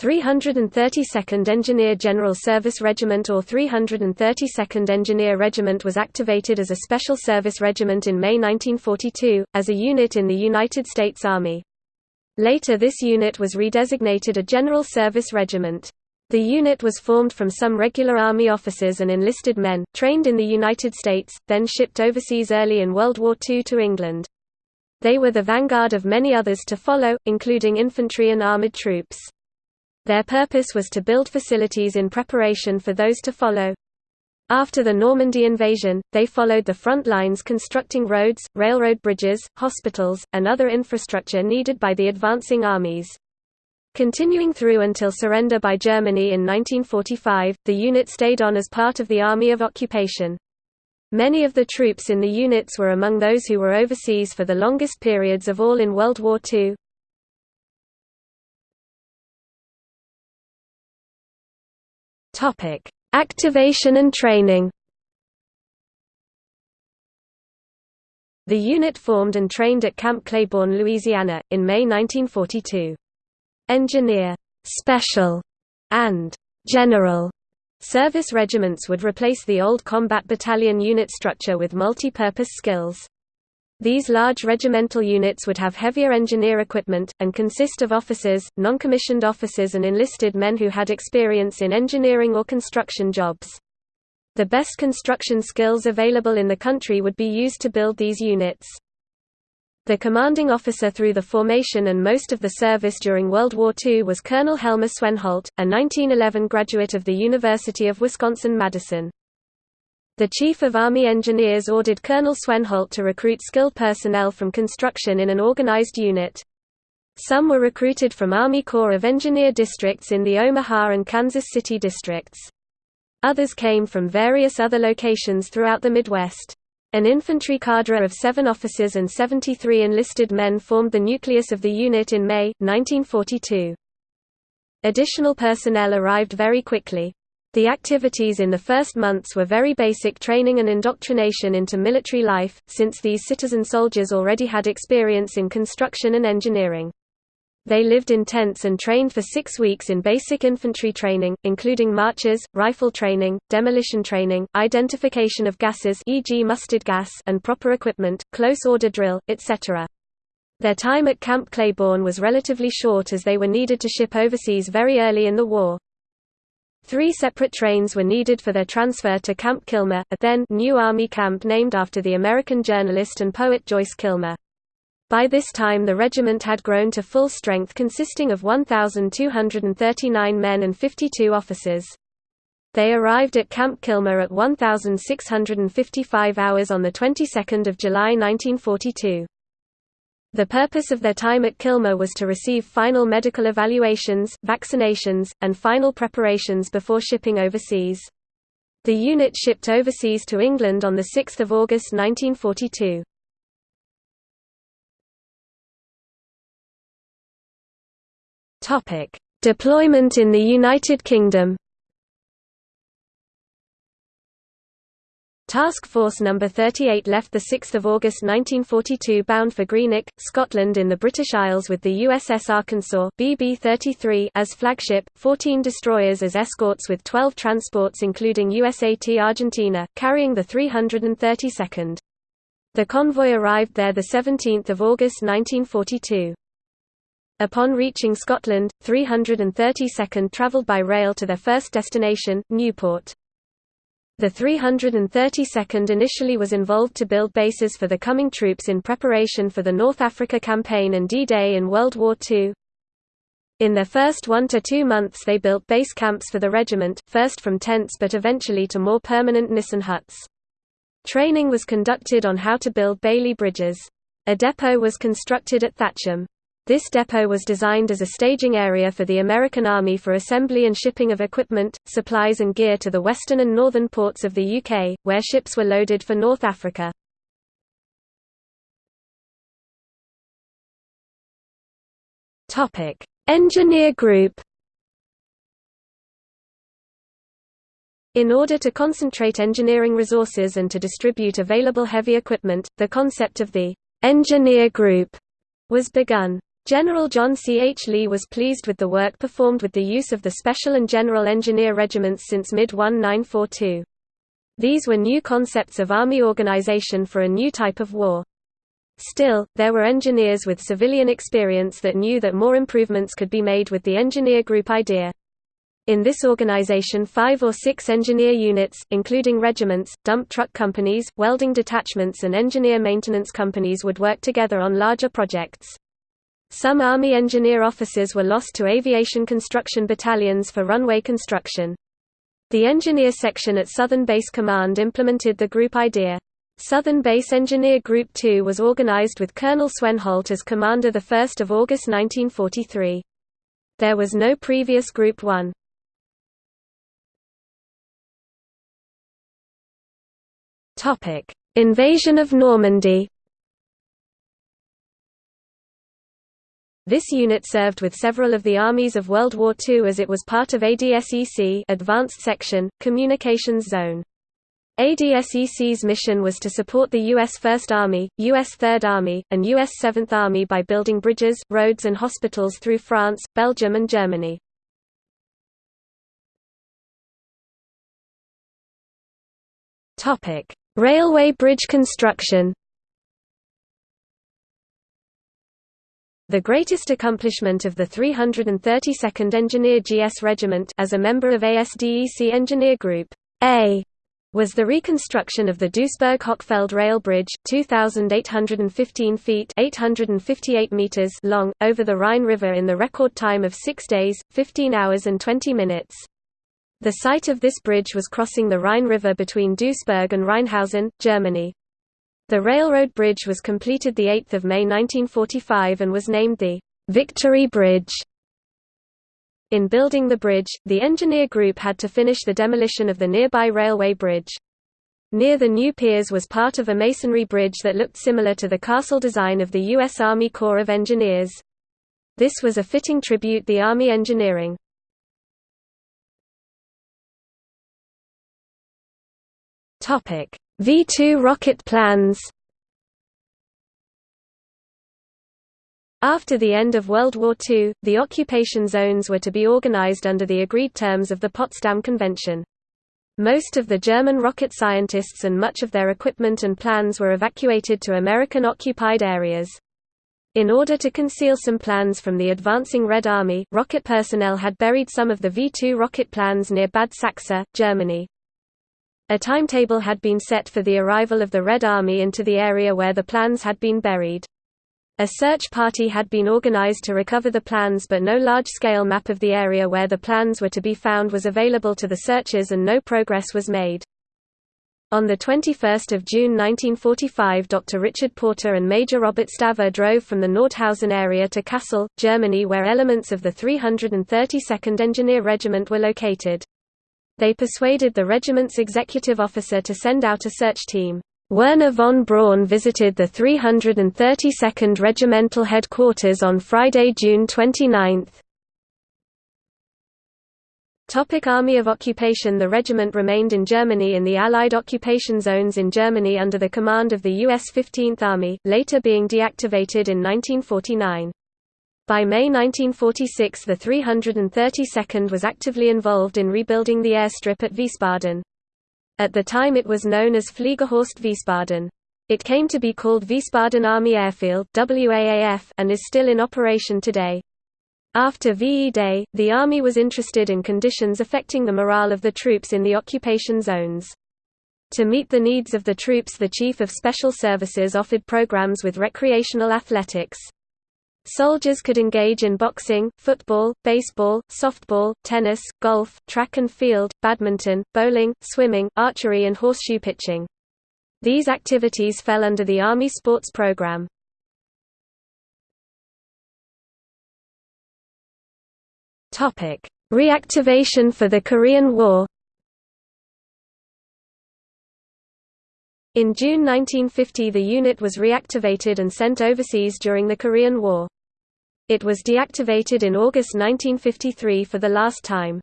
332nd Engineer General Service Regiment or 332nd Engineer Regiment was activated as a special service regiment in May 1942, as a unit in the United States Army. Later this unit was redesignated a General Service Regiment. The unit was formed from some regular Army officers and enlisted men, trained in the United States, then shipped overseas early in World War II to England. They were the vanguard of many others to follow, including infantry and armoured troops. Their purpose was to build facilities in preparation for those to follow. After the Normandy invasion, they followed the front lines constructing roads, railroad bridges, hospitals, and other infrastructure needed by the advancing armies. Continuing through until surrender by Germany in 1945, the unit stayed on as part of the Army of Occupation. Many of the troops in the units were among those who were overseas for the longest periods of all in World War II. Topic: Activation and training. The unit formed and trained at Camp Claiborne, Louisiana, in May 1942. Engineer, Special, and General service regiments would replace the old combat battalion unit structure with multi-purpose skills. These large regimental units would have heavier engineer equipment, and consist of officers, non-commissioned officers and enlisted men who had experience in engineering or construction jobs. The best construction skills available in the country would be used to build these units. The commanding officer through the formation and most of the service during World War II was Colonel Helmer Swenholt, a 1911 graduate of the University of Wisconsin-Madison. The Chief of Army Engineers ordered Colonel Swenholt to recruit skilled personnel from construction in an organized unit. Some were recruited from Army Corps of Engineer districts in the Omaha and Kansas City districts. Others came from various other locations throughout the Midwest. An infantry cadre of seven officers and 73 enlisted men formed the nucleus of the unit in May, 1942. Additional personnel arrived very quickly. The activities in the first months were very basic training and indoctrination into military life, since these citizen soldiers already had experience in construction and engineering. They lived in tents and trained for six weeks in basic infantry training, including marches, rifle training, demolition training, identification of gases e.g. mustard gas and proper equipment, close order drill, etc. Their time at Camp Claiborne was relatively short as they were needed to ship overseas very early in the war. Three separate trains were needed for their transfer to Camp Kilmer, a then new Army camp named after the American journalist and poet Joyce Kilmer. By this time the regiment had grown to full strength consisting of 1,239 men and 52 officers. They arrived at Camp Kilmer at 1,655 hours on the 22nd of July 1942. The purpose of their time at Kilmer was to receive final medical evaluations, vaccinations, and final preparations before shipping overseas. The unit shipped overseas to England on 6 August 1942. Deployment in the United Kingdom Task Force No. 38 left 6 August 1942 bound for Greenock, Scotland in the British Isles with the USS Arkansas BB-33 as flagship, 14 destroyers as escorts with 12 transports including USAT Argentina, carrying the 332nd. The convoy arrived there 17 August 1942. Upon reaching Scotland, 332nd travelled by rail to their first destination, Newport. The 332nd initially was involved to build bases for the coming troops in preparation for the North Africa Campaign and D-Day in World War II. In their first one to two months they built base camps for the regiment, first from tents but eventually to more permanent Nissen huts. Training was conducted on how to build Bailey bridges. A depot was constructed at Thatcham. This depot was designed as a staging area for the American Army for assembly and shipping of equipment, supplies and gear to the western and northern ports of the UK, where ships were loaded for North Africa. Engineer Group In order to concentrate engineering resources and to distribute available heavy equipment, the concept of the engineer group was begun. General John C. H. Lee was pleased with the work performed with the use of the Special and General Engineer regiments since mid-1942. These were new concepts of Army organization for a new type of war. Still, there were engineers with civilian experience that knew that more improvements could be made with the engineer group idea. In this organization five or six engineer units, including regiments, dump truck companies, welding detachments and engineer maintenance companies would work together on larger projects. Some Army engineer officers were lost to aviation construction battalions for runway construction. The engineer section at Southern Base Command implemented the group idea. Southern Base Engineer Group 2 was organized with Colonel Swenholt as commander 1 August 1943. There was no previous Group 1. Invasion of Normandy This unit served with several of the armies of World War II as it was part of ADSEC Advanced Section, Communications Zone. ADSEC's mission was to support the U.S. First Army, U.S. Third Army, and U.S. Seventh Army by building bridges, roads and hospitals through France, Belgium and Germany. Railway bridge construction The greatest accomplishment of the 332nd Engineer GS Regiment as a member of ASDEC Engineer Group A was the reconstruction of the Duisburg-Hochfeld rail bridge, 2,815 feet 858 meters long, over the Rhine River in the record time of 6 days, 15 hours and 20 minutes. The site of this bridge was crossing the Rhine River between Duisburg and Rheinhausen, Germany. The railroad bridge was completed 8 May 1945 and was named the Victory Bridge. In building the bridge, the engineer group had to finish the demolition of the nearby railway bridge. Near the new piers was part of a masonry bridge that looked similar to the castle design of the U.S. Army Corps of Engineers. This was a fitting tribute the Army engineering. V-2 rocket plans After the end of World War II, the occupation zones were to be organized under the agreed terms of the Potsdam Convention. Most of the German rocket scientists and much of their equipment and plans were evacuated to American-occupied areas. In order to conceal some plans from the advancing Red Army, rocket personnel had buried some of the V-2 rocket plans near Bad Sachsa, Germany. A timetable had been set for the arrival of the Red Army into the area where the plans had been buried. A search party had been organized to recover the plans but no large-scale map of the area where the plans were to be found was available to the searchers and no progress was made. On 21 June 1945 Dr. Richard Porter and Major Robert Staver drove from the Nordhausen area to Kassel, Germany where elements of the 332nd Engineer Regiment were located. They persuaded the regiment's executive officer to send out a search team. Wernher von Braun visited the 332nd Regimental Headquarters on Friday, June 29. Topic Army of Occupation The regiment remained in Germany in the Allied occupation zones in Germany under the command of the U.S. 15th Army, later being deactivated in 1949. By May 1946 the 332nd was actively involved in rebuilding the airstrip at Wiesbaden. At the time it was known as Fliegerhorst Wiesbaden. It came to be called Wiesbaden Army Airfield and is still in operation today. After VE Day, the Army was interested in conditions affecting the morale of the troops in the occupation zones. To meet the needs of the troops the Chief of Special Services offered programs with recreational athletics. Soldiers could engage in boxing, football, baseball, softball, tennis, golf, track and field, badminton, bowling, swimming, archery and horseshoe pitching. These activities fell under the Army sports program. Reactivation for the Korean War In June 1950 the unit was reactivated and sent overseas during the Korean War. It was deactivated in August 1953 for the last time.